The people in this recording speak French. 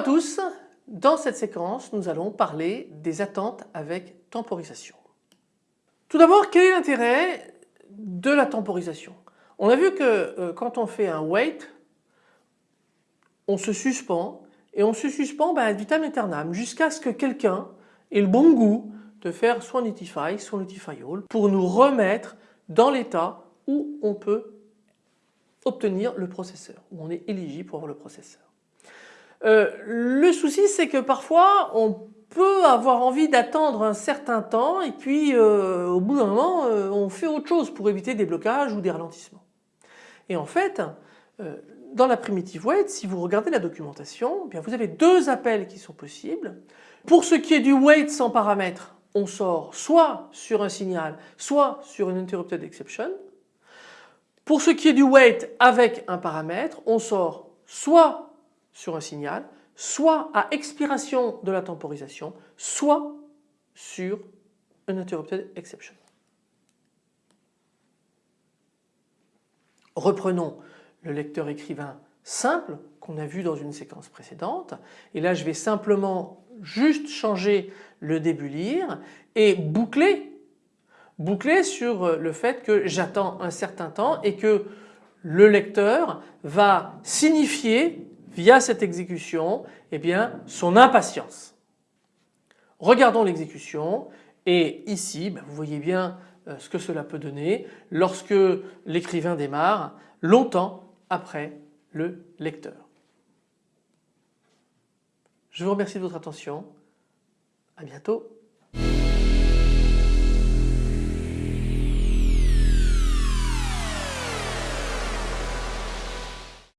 à tous, dans cette séquence nous allons parler des attentes avec temporisation. Tout d'abord quel est l'intérêt de la temporisation? On a vu que euh, quand on fait un wait, on se suspend et on se suspend ben, ad vitam aeternam jusqu'à ce que quelqu'un ait le bon goût de faire soit notify soit notify all pour nous remettre dans l'état où on peut obtenir le processeur, où on est éligible pour avoir le processeur. Euh, le souci c'est que parfois on peut avoir envie d'attendre un certain temps et puis euh, au bout d'un moment euh, on fait autre chose pour éviter des blocages ou des ralentissements. Et en fait dans la primitive wait si vous regardez la documentation eh bien vous avez deux appels qui sont possibles. Pour ce qui est du wait sans paramètres on sort soit sur un signal soit sur une interrupted exception. Pour ce qui est du wait avec un paramètre on sort soit sur un signal, soit à expiration de la temporisation, soit sur un interrupted exception. Reprenons le lecteur écrivain simple qu'on a vu dans une séquence précédente et là je vais simplement juste changer le début lire et boucler, boucler sur le fait que j'attends un certain temps et que le lecteur va signifier via cette exécution eh bien, son impatience. Regardons l'exécution et ici ben, vous voyez bien euh, ce que cela peut donner lorsque l'écrivain démarre longtemps après le lecteur. Je vous remercie de votre attention. À bientôt.